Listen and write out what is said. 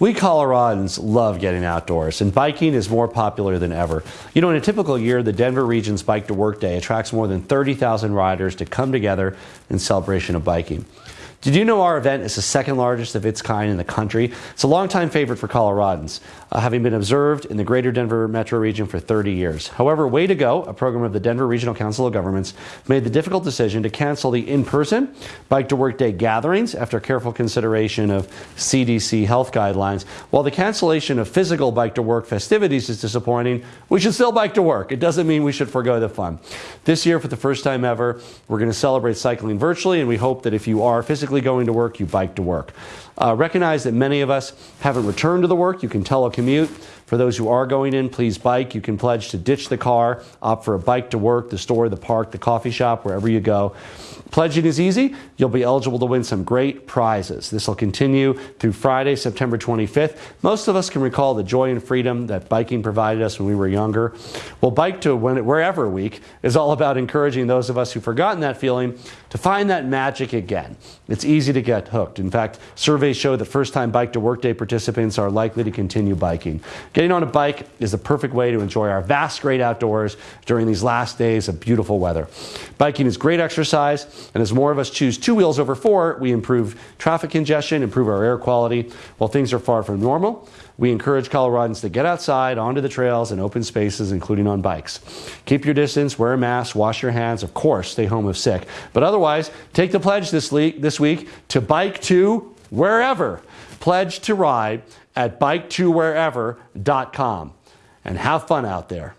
We Coloradans love getting outdoors, and biking is more popular than ever. You know, in a typical year, the Denver region's Bike to Work Day attracts more than 30,000 riders to come together in celebration of biking. Did you know our event is the second largest of its kind in the country? It's a longtime favorite for Coloradans, uh, having been observed in the greater Denver metro region for 30 years. However, Way to Go, a program of the Denver Regional Council of Governments, made the difficult decision to cancel the in-person Bike to Work Day gatherings after careful consideration of CDC health guidelines. While the cancellation of physical Bike to Work festivities is disappointing, we should still bike to work. It doesn't mean we should forego the fun. This year, for the first time ever, we're going to celebrate cycling virtually, and we hope that if you are physically going to work, you bike to work. Uh, recognize that many of us haven't returned to the work. You can telecommute. For those who are going in, please bike. You can pledge to ditch the car, opt for a bike to work, the store, the park, the coffee shop, wherever you go. Pledging is easy. You'll be eligible to win some great prizes. This will continue through Friday, September 25th. Most of us can recall the joy and freedom that biking provided us when we were younger. Well, Bike to Wherever Week is all about encouraging those of us who've forgotten that feeling to find that magic again. Easy to get hooked. In fact, surveys show that first time Bike to Work Day participants are likely to continue biking. Getting on a bike is the perfect way to enjoy our vast great outdoors during these last days of beautiful weather. Biking is great exercise and as more of us choose two wheels over four, we improve traffic congestion, improve our air quality. While things are far from normal, we encourage Coloradans to get outside onto the trails and open spaces, including on bikes. Keep your distance, wear a mask, wash your hands, of course, stay home if sick. But otherwise, take the pledge this week, this week to bike to wherever. Pledge to ride at biketowherever.com and have fun out there.